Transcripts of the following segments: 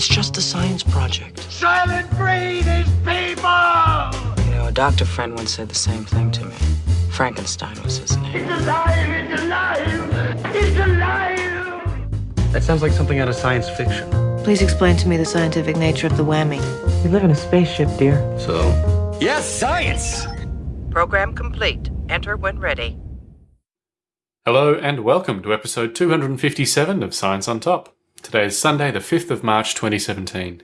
It's just a science project. Soylent Green is people! You know, a doctor friend once said the same thing to me. Frankenstein was his name. It's alive! It's alive! It's alive! That sounds like something out of science fiction. Please explain to me the scientific nature of the whammy. We live in a spaceship, dear. So, Yes, science! Program complete. Enter when ready. Hello and welcome to episode 257 of Science on Top. Today is Sunday, the 5th of March 2017.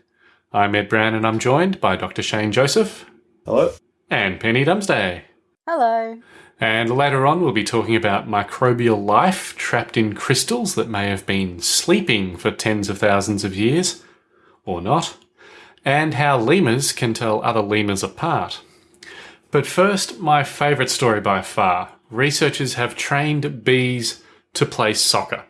I'm Ed Brown and I'm joined by Dr. Shane Joseph. hello. And Penny Dumsday. Hello. And later on, we'll be talking about microbial life trapped in crystals that may have been sleeping for tens of thousands of years, or not, and how lemurs can tell other lemurs apart. But first, my favourite story by far. Researchers have trained bees to play soccer.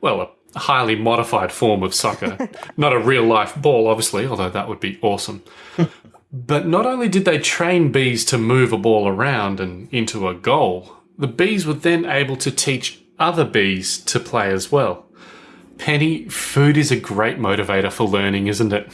Well, a highly modified form of soccer. not a real life ball, obviously, although that would be awesome. But not only did they train bees to move a ball around and into a goal, the bees were then able to teach other bees to play as well. Penny, food is a great motivator for learning, isn't it?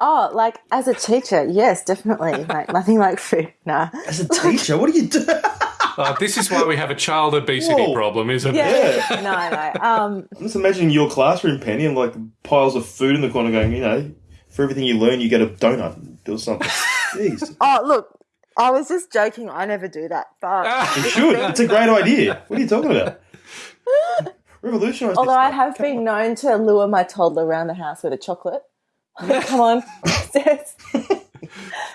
Oh, like as a teacher, yes, definitely. Like nothing like food. Nah. As a teacher, what do you do? Uh, this is why we have a child obesity Whoa. problem, isn't it? Yeah. no, no. Um, I'm just imagining your classroom, Penny, and like piles of food in the corner going, you know, for everything you learn, you get a donut or something. Jeez. oh, look, I was just joking. I never do that, but You should. It's a great idea. What are you talking about? Revolutionise although I have Come been on. known to lure my toddler around the house with a chocolate. Come on,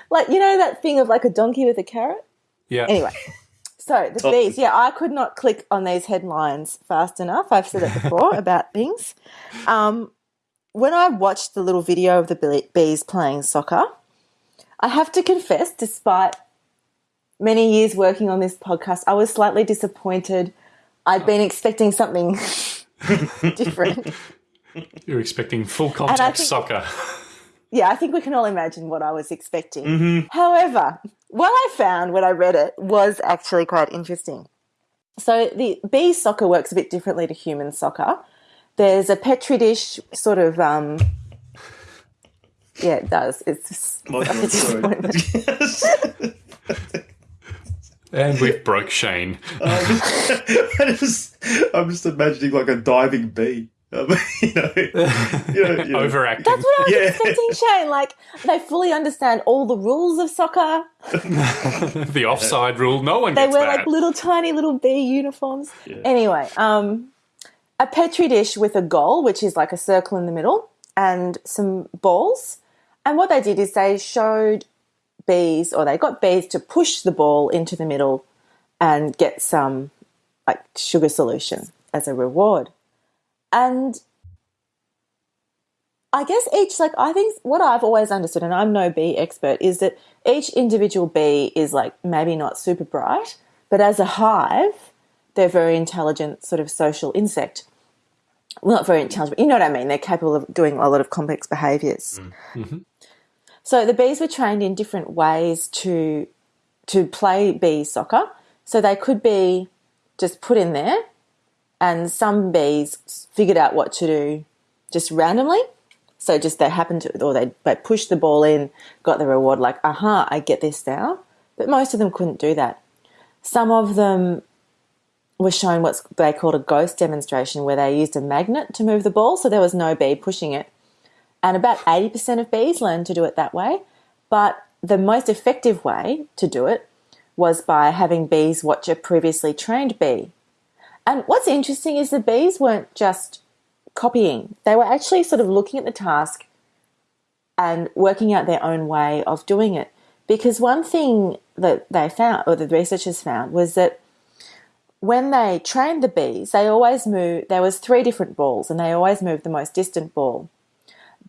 like you know that thing of like a donkey with a carrot. Yeah. Anyway, so the Top- bees. Yeah, I could not click on these headlines fast enough. I've said it before about things. Um, when I watched the little video of the bees playing soccer, I have to confess, despite many years working on this podcast, I was slightly disappointed. I'd been expecting something different. You're expecting full contact think- soccer. Yeah, I think we can all imagine what I was expecting. However, what I found when I read it was actually quite interesting. So the bee soccer works a bit differently to human soccer. There's a petri dish sort of um yeah, it does. It's just My such God, sorry. disappointment. And we've broke Shane. I just, I'm just imagining like a diving bee. Um, you know, you know, you know. Overacting. That's what I was Yeah. expecting, Shane. Like they fully understand all the rules of soccer. the offside rule. No one They gets wear that. like little tiny little bee uniforms. Anyway, um, a petri dish with a goal, which is like a circle in the middle, and some balls. And what they did is they showed bees, or they got bees to push the ball into the middle and get some like sugar solution as a reward. And I guess each, like, I think what I've always understood, and I'm no bee expert, is that each individual bee is like maybe not super bright, but as a hive, they're very intelligent, sort of social insect. Well, not very intelligent, but you know what I mean. They're capable of doing a lot of complex behaviors. Mm. Mm-hmm. So the bees were trained in different ways to to play bee soccer. So they could be just put in there, and some bees figured out what to do just randomly. So just they happened to, or they they pushed the ball in, got the reward. Like, aha, I get this now. But most of them couldn't do that. Some of them were shown what they called a ghost demonstration, where they used a magnet to move the ball, so there was no bee pushing it. And about 80% of bees learned to do it that way. But the most effective way to do it was by having bees watch a previously trained bee. And what's interesting is the bees weren't just copying, they were actually sort of looking at the task and working out their own way of doing it. Because one thing that they found, or the researchers found, was that when they trained the bees, they always moved, there was three different balls and they always moved the most distant ball.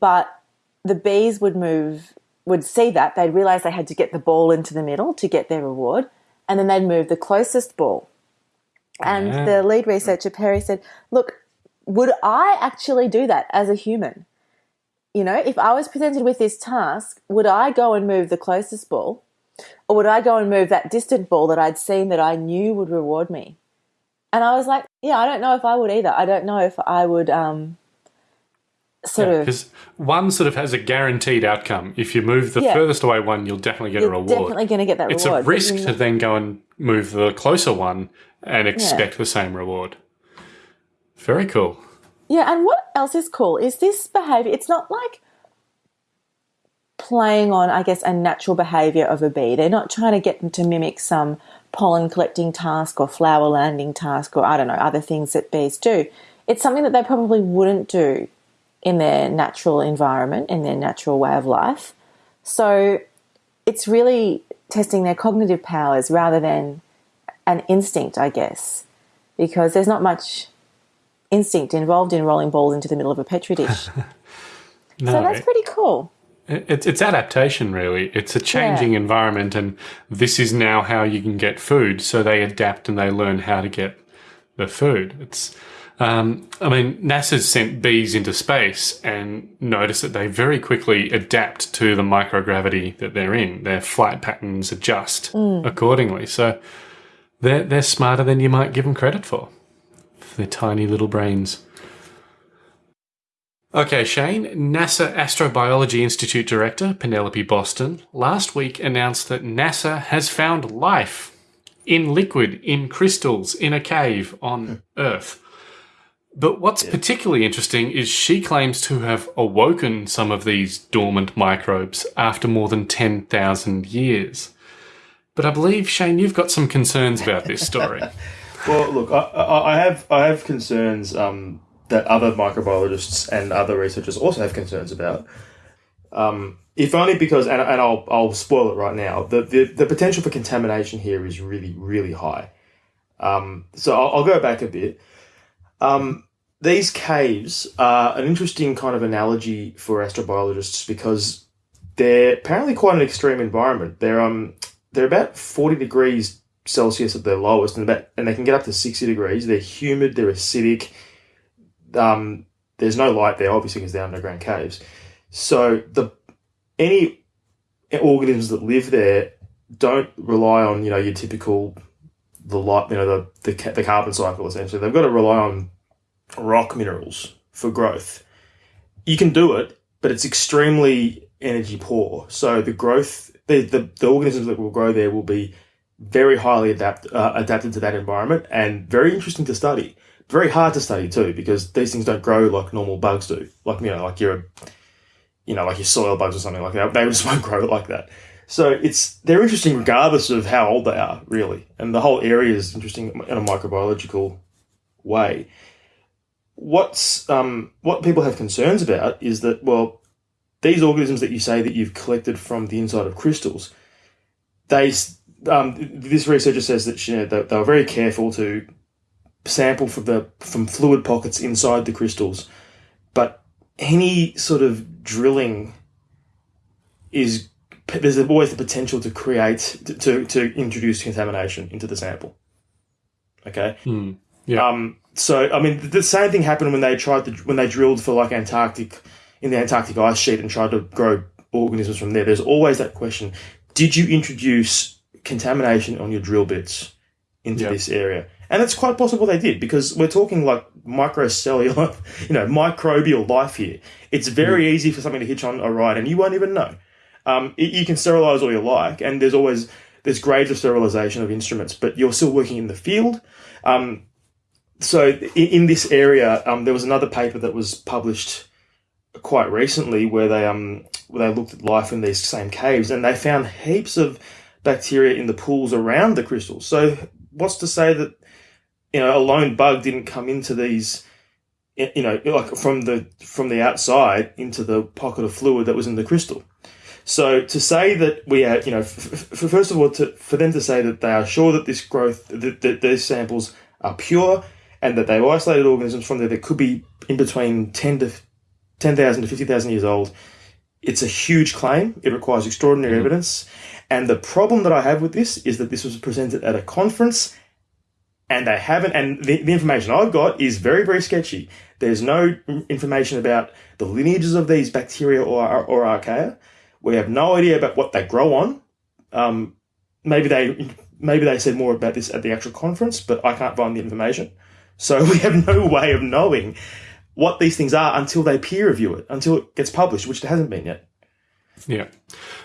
But the bees would move, would see that, they'd realize they had to get the ball into the middle to get their reward, and then they'd move the closest ball. And Yeah. the lead researcher, Perry, said, Look, would I actually do that as a human? You know, if I was presented with this task, would I go and move the closest ball? Or would I go and move that distant ball that I'd seen that I knew would reward me? And I was like, yeah, I don't know if I would either. I don't know if I would um, sort of Because one sort of has a guaranteed outcome. If you move the Yeah. furthest away one, you'll definitely get a you're reward. definitely going to get that it's reward. a risk to then go and move the closer one and expect the same reward. Very cool. Yeah, and what else is cool is this behavior. It's not like playing on, I guess, a natural behavior of a bee. They're not trying to get them to mimic some pollen collecting task or flower landing task or I don't know, other things that bees do. It's something that they probably wouldn't do in their natural environment, in their natural way of life. So it's really testing their cognitive powers rather than an instinct, I guess, because there's not much instinct involved in rolling balls into the middle of a petri dish. No, so that's pretty cool. It's it's adaptation really. It's a changing environment, and this is now how you can get food. So they adapt and they learn how to get the food. It's um, I mean, NASA's sent bees into space and noticed that they very quickly adapt to the microgravity that they're in. Their flight patterns adjust accordingly. So they're they're smarter than you might give them credit for. for their tiny little brains. Okay, Shane, NASA Astrobiology Institute Director Penelope Boston last week announced that NASA has found life in liquid, in crystals, in a cave on hmm. Earth. But what's particularly interesting is she claims to have awoken some of these dormant microbes after more than 10,000 years. But I believe, Shane, you've got some concerns about this story. Well, look, I, I, have I have concerns um, that other microbiologists and other researchers also have concerns about. Um, if only because, and, and I'll I'll spoil it right now. The, the the potential for contamination here is really really high. Um, so I'll, I'll go back a bit. Um, these caves are an interesting kind of analogy for astrobiologists because they're apparently quite an extreme environment. They're um they're about forty degrees Celsius at their lowest, and about and they can get up to sixty degrees. They're humid. They're acidic. Um, there's no light there, obviously, because they're underground caves. So the any organisms that live there don't rely on you know your typical the light you know the the, the carbon cycle essentially. They've got to rely on rock minerals for growth. You can do it, but it's extremely energy poor. So the growth the the, the organisms that will grow there will be very highly adapt uh, adapted to that environment and very interesting to study. Very hard to study too because these things don't grow like normal bugs do. Like you know, like your, you know, like your soil bugs or something like that. They just won't grow like that. So it's they're interesting regardless of how old they are, really. And the whole area is interesting in a microbiological way. What's um, what people have concerns about is that well, these organisms that you say that you've collected from the inside of crystals, they um, this researcher says that you know, they, they were very careful to sample from the from fluid pockets inside the crystals, but any sort of drilling is there's always the potential to create to, to, introduce contamination into the sample. Okay. Yeah. Um. So I mean, the same thing happened when they tried to when they drilled for like Antarctic in the Antarctic ice sheet and tried to grow organisms from there. There's always that question: Did you introduce contamination on your drill bits into Yeah. this area? And it's quite possible they did because we're talking like microcellular, you know, microbial life here. It's very easy for something to hitch on a ride and you won't even know. Um, you can sterilize all you like, and there's always there's grades of sterilization of instruments, but you're still working in the field. Um, so in, in this area, um, there was another paper that was published quite recently where they um where they looked at life in these same caves and they found heaps of bacteria in the pools around the crystals. So what's to say that you know a lone bug didn't come into these you know like from the from the outside into the pocket of fluid that was in the crystal. So to say that we are, you know, first of all, to, for them to say that they are sure that this growth, that, that these samples are pure, and that they've isolated organisms from there that could be in between ten to ten thousand to fifty thousand years old, it's a huge claim. It requires extraordinary evidence, and the problem that I have with this is that this was presented at a conference, and they haven't. And the, the information I've got is very very sketchy. There's no information about the lineages of these bacteria or or archaea. We have no idea about what they grow on. Um, maybe they maybe they said more about this at the actual conference, but I can't find the information. So we have no way of knowing what these things are until they peer review it, until it gets published, which it hasn't been yet. Yeah.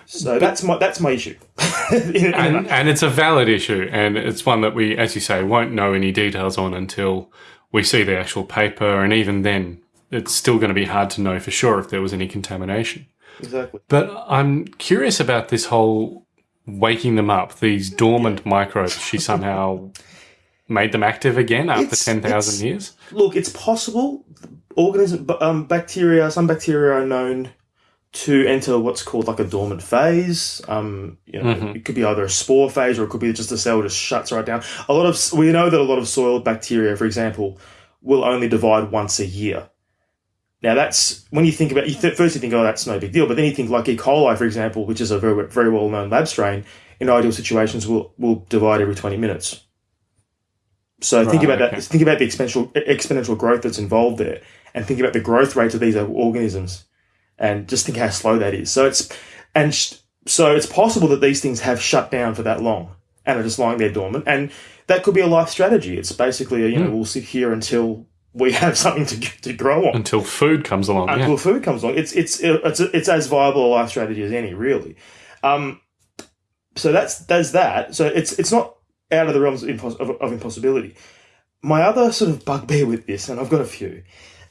So that's my that's my issue. In- And, and it's a valid issue, and it's one that we, as you say, won't know any details on until we see the actual paper, and even then, it's still going to be hard to know for sure if there was any contamination. exactly. But I'm curious about this whole waking them up, these dormant microbes. She somehow made them active again after It's- 10,000 it's- years. Look, it's possible. Organism, um, bacteria, some bacteria are known to enter what's called like a dormant phase. Um, you know, it could be either a spore phase or it could be just the cell just shuts right down. A lot of we know that a lot of soil bacteria, for example, will only divide once a year. Now that's when you think about you th- first you think oh that's no big deal, but then you think like E. coli, for example, which is a very very well known lab strain, in ideal situations will will divide every twenty minutes. So think about okay. that. Think about the exponential exponential growth that's involved there, and think about the growth rates of these organisms, and just think how slow that is. So it's and sh- so it's possible that these things have shut down for that long and are just lying there dormant, and that could be a life strategy. It's basically a, you know we'll sit here until we have something to to grow on Until food comes along. until Yeah. food comes along. It's it's it's it's as viable a life strategy as any, really. Um, so that's that's that. So it's it's not out of the realms of, impos- of, of impossibility. My other sort of bugbear with this, and I've got a few,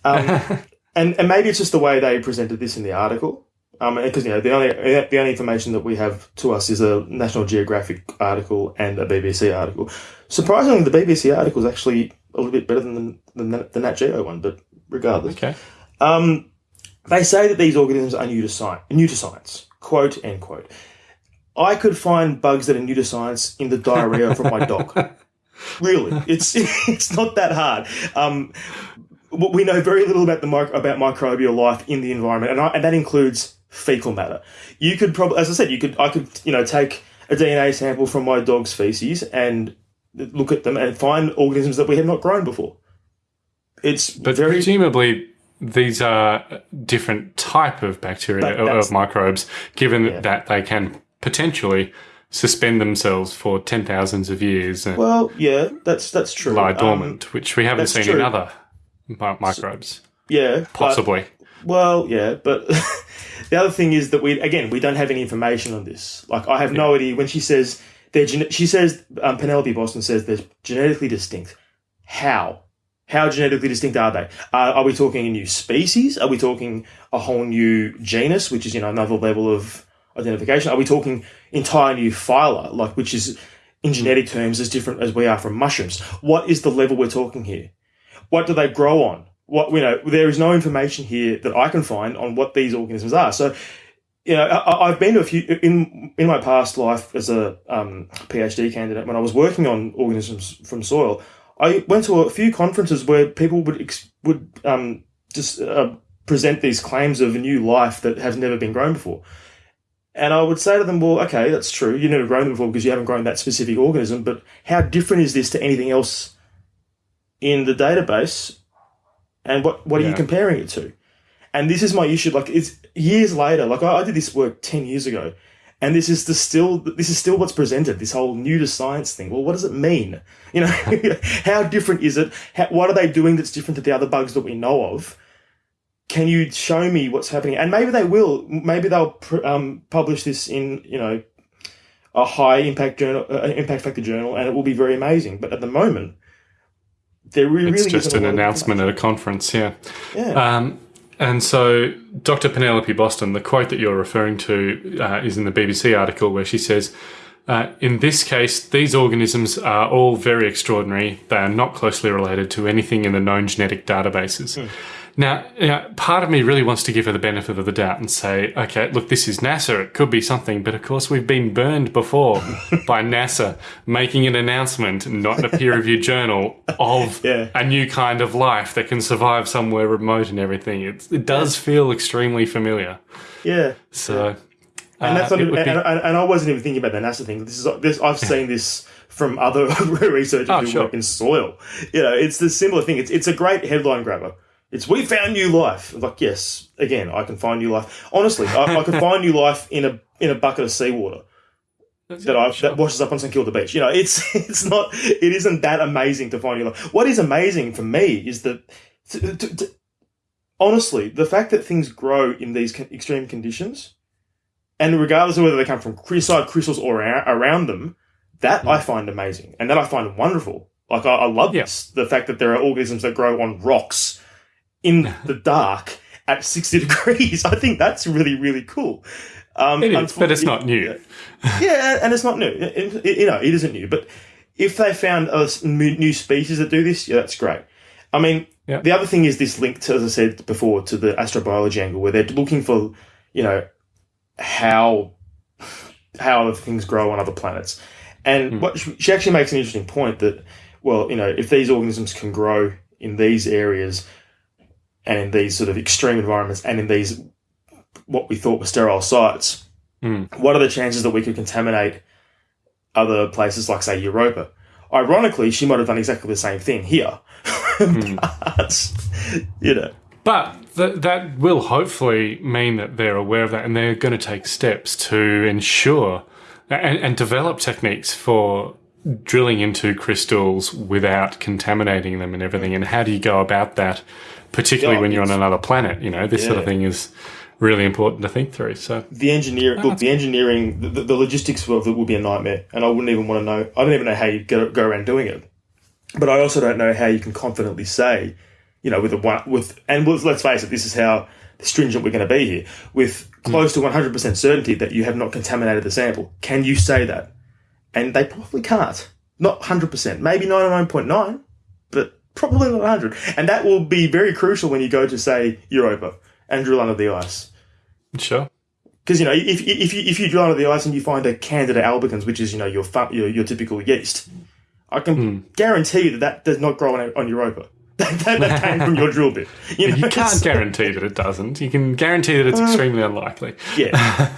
um, and and maybe it's just the way they presented this in the article. Um, because you know the only the only information that we have to us is a National Geographic article and a BBC article. Surprisingly, the BBC article is actually a little bit better than the, the, the Nat Geo one, but regardless, Okay. um, they say that these organisms are new to science. New to science. Quote end quote. I could find bugs that are new to science in the diarrhea from my dog. Really, it's it's not that hard. Um, we know very little about the mic- about microbial life in the environment, and, I, and that includes fecal matter. You could probably, as I said, you could I could you know take a DNA sample from my dog's feces and look at them and find organisms that we have not grown before. It's But very presumably these are different type of bacteria That- of microbes, given Yeah. that they can potentially suspend themselves for ten thousands of years and well, yeah, that's that's true. lie Um, dormant, which we haven't seen in other microbes. yeah, but- Possibly. Well, yeah, but the other thing is that we again we don't have any information on this. Like I have no idea when she says they're she says um, Penelope Boston says they're genetically distinct. How? How genetically distinct are they? Uh, are we talking a new species? Are we talking a whole new genus, which is you know another level of identification? Are we talking entire new phyla, like which is in genetic terms as different as we are from mushrooms? What is the level we're talking here? What do they grow on? What you know, there is no information here that I can find on what these organisms are. So, you know, I, I've been to a few in in my past life as a um, PhD candidate when I was working on organisms from soil. I went to a few conferences where people would would um, just uh, present these claims of a new life that has never been grown before. And I would say to them, well, okay, that's true. You've never grown them before because you haven't grown that specific organism, but how different is this to anything else in the database? And what, what are you comparing it to? And this is my issue. Like it's years later. Like I, I did this work ten years ago, and this is the still this is still what's presented. This whole new to science thing. Well, what does it mean? You know, how different is it? How, what are they doing that's different to the other bugs that we know of? Can you show me what's happening? And maybe they will. Maybe they'll pr- um, publish this in you know a high impact journal, uh, impact factor journal, and it will be very amazing. But at the moment, there really It's just an announcement at a conference, yeah. Yeah. Um, and so, Dr. Penelope Boston, the quote that you're referring to uh, is in the BBC article where she says, uh, In this case, these organisms are all very extraordinary. They are not closely related to anything in the known genetic databases. Now, you know, part of me really wants to give her the benefit of the doubt and say, okay, look, this is NASA. It could be something. But of course, we've been burned before by NASA making an announcement, not in a peer reviewed journal, of Yeah. a new kind of life that can survive somewhere remote and everything. It's, it does feel extremely familiar. yeah. So, And that's uh, not it even, be- and, and and I wasn't even thinking about the NASA thing. This is this I've seen this from other researchers Oh, who sure. work in soil. You know, it's the similar thing. It's it's a great headline grabber. It's we found new life. Like yes, again, I can find new life. Honestly, I, I can find new life in a in a bucket of seawater that I that washes up on St Kilda Beach. You know, it's it's not it isn't that amazing to find new life. What is amazing for me is that to, to, to, honestly, the fact that things grow in these extreme conditions, and regardless of whether they come from crystalline crystals or around them, that I mm. find amazing, and that I find wonderful. Like I, I love Yeah. this, the fact that there are organisms that grow on rocks in the dark at sixty degrees. I think that's really really cool. Um, It is, but it's not new. yeah, and it's not new. It- it- you know, it isn't new. But if they found a new species that do this, yeah, that's great. I mean, Yeah. the other thing is this link to, as I said before, to the astrobiology angle, where they're looking for, you know, how how other things grow on other planets. And what she, she actually makes an interesting point that, well, you know, if these organisms can grow in these areas and in these sort of extreme environments and in these what we thought were sterile sites, hmm. what are the chances that we could contaminate other places like, say, Europa? Ironically, she might have done exactly the same thing here. Hmm. but, you know, But th- that will hopefully mean that they're aware of that and they're going to take steps to ensure and, and develop techniques for drilling into crystals without contaminating them and everything. And how do you go about that, particularly Yeah, when you're on another planet? You know, this sort of thing is really important to think through. So, the engineer, look, the engineering, the, the, logistics of it would be a nightmare. And I wouldn't even want to know, I don't even know how you go, go around doing it. But I also don't know how you can confidently say, you know, with a one, with, and with, let's face it, this is how stringent we're going to be here, with hmm. close to 100% certainty that you have not contaminated the sample. Can you say that? And they probably can't. Not 100%, maybe 99.9, but probably not 100. And that will be very crucial when you go to, say, Europa and drill under the ice. sure. Because you know, if, if you if you drill under the ice and you find a Candida albicans, which is you know your your, your typical yeast, I can hmm. guarantee you that that does not grow on, on Europa. that, that, came from your drill bit. You, know, You can't guarantee that it doesn't. You can guarantee that it's uh. extremely unlikely. Yeah,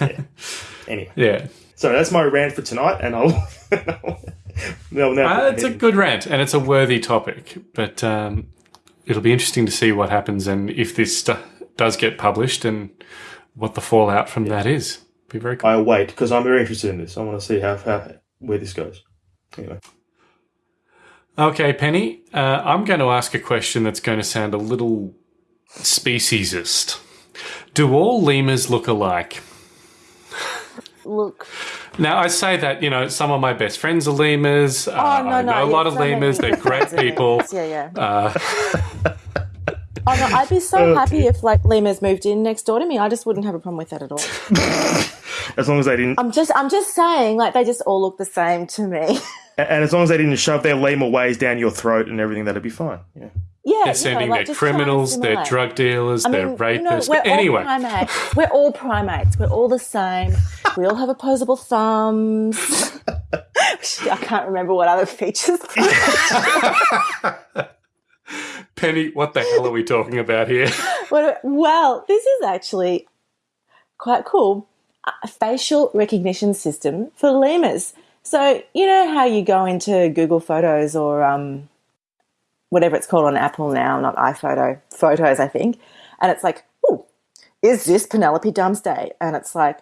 yeah. Anyway, Yeah. so that's my rant for tonight, and I'll. no, no, Uh, it's a good rant and it's a worthy topic, but um, it'll be interesting to see what happens and if this does get published and what the fallout from that is. Be very cool. I wait because I'm very interested in this. I want to see how, how where this goes. Anyway, Okay, Penny, uh, I'm going to ask a question that's going to sound a little speciesist. Do all lemurs look alike? Look, Now, I say that, you know, some of my best friends are lemurs. Uh, oh no, I no, know a lot of lemurs. They're great people. Yeah, yeah. Uh, oh no, I'd be so uh, happy if like lemurs moved in next door to me. I just wouldn't have a problem with that at all. as long as they didn't, I'm just, I'm just saying, like they just all look the same to me. and as long as they didn't shove their lemur ways down your throat and everything, that'd be fine. Yeah. yeah, they're sending know, like, their just try and criminals, they're drug dealers, I they're mean, rapists. you know, we're anyway, all primates. We're all primates. We're all the same. We all have opposable thumbs. I can't remember what other features. Penny, what the hell are we talking about here? Well, this is actually quite cool. A facial recognition system for lemurs. So you know how you go into Google Photos or um, whatever it's called on Apple now, not iPhoto Photos, I think, and it's like, oh, is this Penelope Dumsday? And it's like,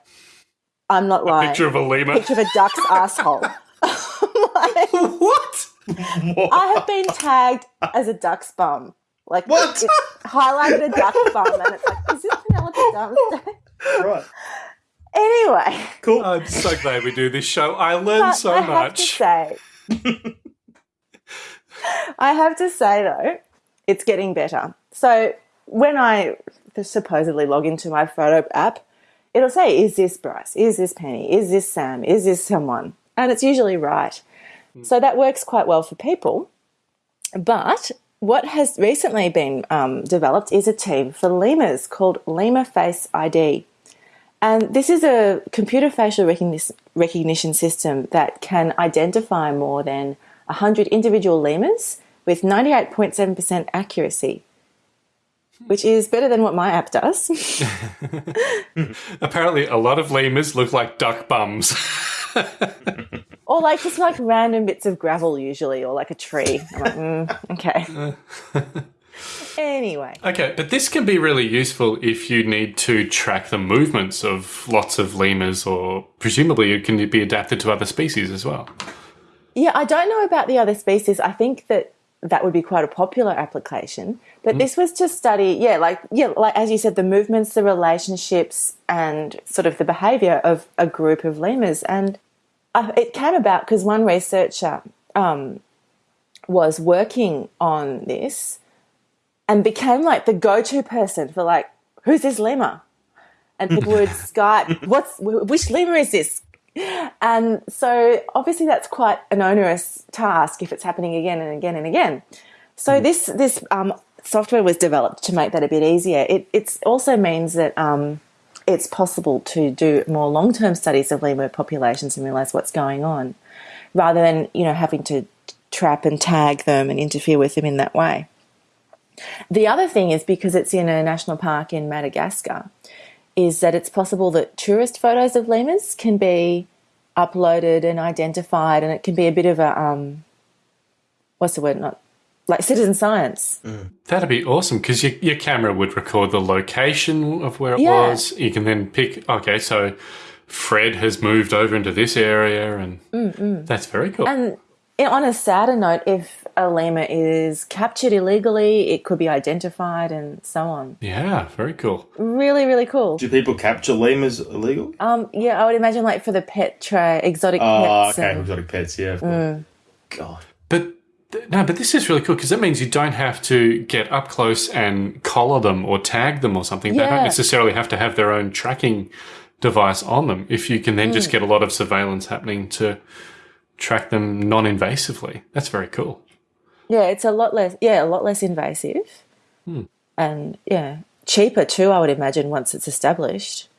I'm not lying. Picture of a lemur. Picture of a duck's asshole. Like, what? I have been tagged as a duck's bum. Like What? It highlighted a duck bum, and it's like, is this Penelope Dumsday? Right. Anyway, Cool. I'm so glad we do this show. I learn but so I have to much. say, I have to say though, it's getting better. So when I supposedly log into my photo app, it'll say, "Is this Bryce? Is this Penny? Is this Sam? Is this someone?" And it's usually right. So that works quite well for people. But what has recently been um, developed is a team for lemurs called Lemur Face ID. And this is a computer facial recognition, recognition system that can identify more than 100 individual lemurs with 98.7% accuracy, which is better than what my app does. Apparently, a lot of lemurs look like duck bums. or like just like random bits of gravel, usually, or like a tree. I'm like, mm, okay. anyway. okay, but this can be really useful if you need to track the movements of lots of lemurs, or presumably it can be adapted to other species as well. Yeah, I don't know about the other species. I think that that would be quite a popular application. But this was to study, yeah, like yeah, like as you said, the movements, the relationships, and sort of the behaviour of a group of lemurs. And uh, it came about because one researcher um, was working on this and became like the go-to person for like, who's this lemur? And people would Skype, what's which lemur is this? And so obviously that's quite an onerous task if it's happening again and again and again. So this this um, software was developed to make that a bit easier. It it's also means that um, it's possible to do more long term studies of lemur populations and realize what's going on, rather than you know having to trap and tag them and interfere with them in that way. The other thing is because it's in a national park in Madagascar, is that it's possible that tourist photos of lemurs can be uploaded and identified, and it can be a bit of a um, what's the word? Not like citizen science. Mm. That'd be awesome because your, your camera would record the location of where it Yeah. was. You can then pick, okay, so Fred has moved over into this area, and mm, mm. that's very cool. And eh, on a sadder note, if a lemur is captured illegally, it could be identified and so on. yeah, very cool. Really, really cool. Do people capture lemurs illegally? Um, yeah, I would imagine like for the pet tray, exotic Oh, pets. okay, and- exotic pets. Yeah. of mm. course. God. But no, but this is really cool because that means you don't have to get up close and collar them or tag them or something. They don't necessarily have to have their own tracking device on them. If you can then just mm. get a lot of surveillance happening to track them non-invasively, that's very cool. Yeah, it's a lot less. Yeah, a lot less invasive, hmm. and yeah, cheaper too. I would imagine once it's established.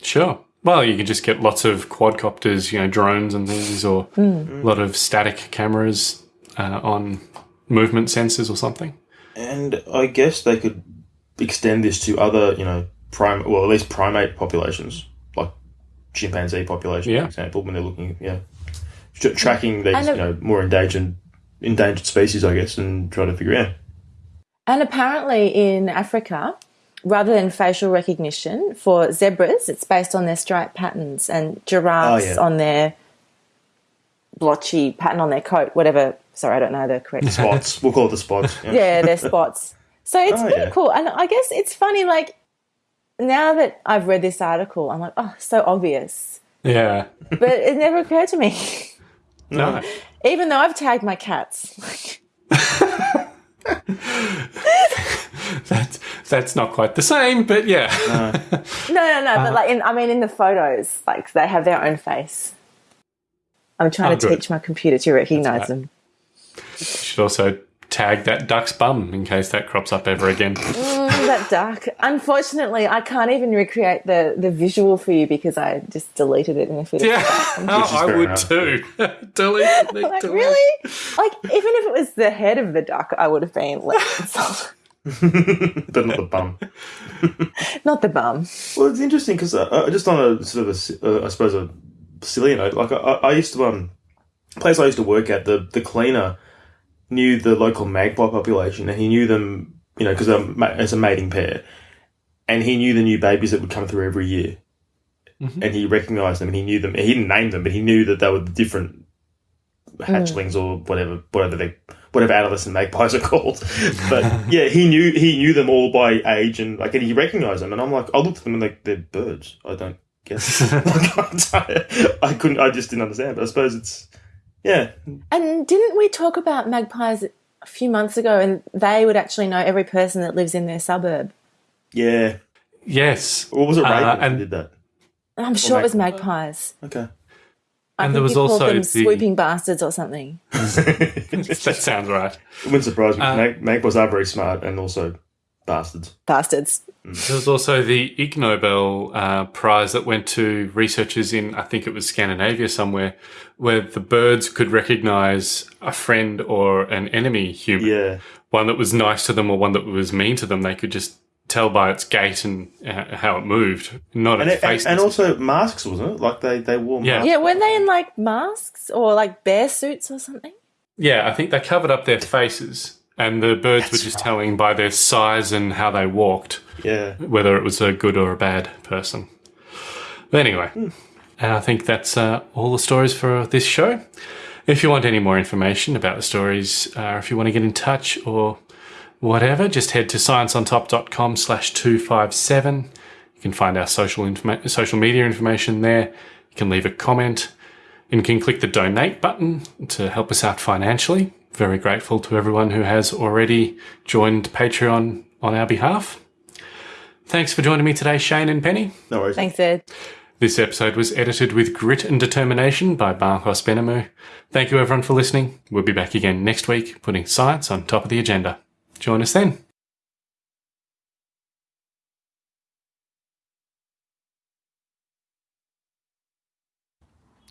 Sure. Well, you can just get lots of quadcopters, you know, drones and things, or a lot of static cameras uh, on movement sensors or something. And I guess they could extend this to other, you know, prime, well, at least primate populations, like chimpanzee population, Yeah. for example, when they're looking, yeah, tracking these, And you know, more endangered, endangered species, I guess, and try to figure out. And apparently in Africa, rather than facial recognition for zebras, it's based on their stripe patterns, and giraffes Oh, yeah. on their blotchy pattern on their coat. Whatever. Sorry, I don't know the correct. Spots, we'll call it the spots. Yeah. yeah, their spots. So it's Oh, pretty yeah. cool. And I guess it's funny, like, now that I've read this article, I'm like, oh, so obvious. Yeah. But it never occurred to me, No. even though I've tagged my cats. That's that's not quite the same, but yeah. No, no, no. but like, in, I mean, in the photos, like, they have their own face. I'm trying Oh, to good. teach my computer to recognize right. them. Should also tag that duck's bum in case that crops up ever again. Mm. That duck. Unfortunately, I can't even recreate the, the visual for you because I just deleted it in a fit of yeah, is I would enough. too. delete, delete, Like, delete. really? Like, even if it was the head of the duck, I would have been less insulted. but not the bum. Not the bum. Well, it's interesting because uh, uh, just on a sort of a, uh, I suppose a silly note, like I, I I used to um, place I used to work at, the the cleaner knew the local magpie population, and he knew them, you know, because um, it's a mating pair, and he knew the new babies that would come through every year, mm-hmm. and he recognised them, and he knew them. He didn't name them, but he knew that they were the different hatchlings or whatever, whatever they. Whatever adolescent magpies are called, but yeah, he knew he knew them all by age and like, and he recognised them. And I'm like, I looked at them and like they're birds. I don't get. It. I couldn't. I just didn't understand. But I suppose it's yeah. And didn't we talk about magpies a few months ago and they would actually know every person that lives in their suburb? Yeah. Yes. Or was it Uh, and- did that? I'm sure it was magpies. Okay. I And think there was you also them the- swooping bastards or something. that sounds right. It wouldn't surprise me. Uh, Mag- magpies are very smart and also bastards. Bastards. There was also the Ig Nobel uh, prize that went to researchers in, I think it was Scandinavia somewhere, where the birds could recognize a friend or an enemy human. Yeah. One that was nice to them or one that was mean to them. They could just tell by its gait and uh, how it moved, not And, its it, face. and, and also masks, wasn't it? Like they they wore Yeah. masks. Yeah, weren't they in like masks or like bear suits or something? Yeah, I think they covered up their faces, and the birds were just telling by their size and how they walked Yeah. whether it was a good or a bad person. But anyway, and I think that's uh, all the stories for this show. If you want any more information about the stories, uh, if you want to get in touch or whatever, just head to scienceontop.com slash 257. You can find our social, informa- social media information there. You can leave a comment and you can click the donate button to help us out financially. Very grateful to everyone who has already joined Patreon on our behalf. Thanks for joining me today, Shane and Penny. No worries. Thanks, Ed. This episode was edited with grit and determination by Marcos Benamu. Thank you everyone for listening. We'll be back again next week, putting science on top of the agenda. Join us then.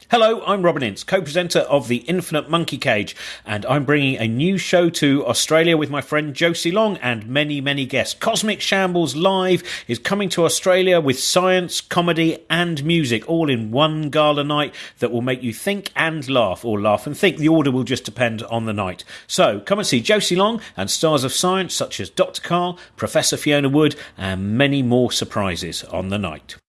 Hello, I'm Robin Ince, co presenter of The Infinite Monkey Cage, and I'm bringing a new show to Australia with my friend Josie Long and many, many guests. Cosmic Shambles Live is coming to Australia with science, comedy, and music all in one gala night that will make you think and laugh, or laugh and think. The order will just depend on the night. So come and see Josie Long and stars of science such as Dr. Karl, Professor Fiona Wood, and many more surprises on the night.